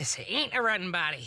This ain't a running body.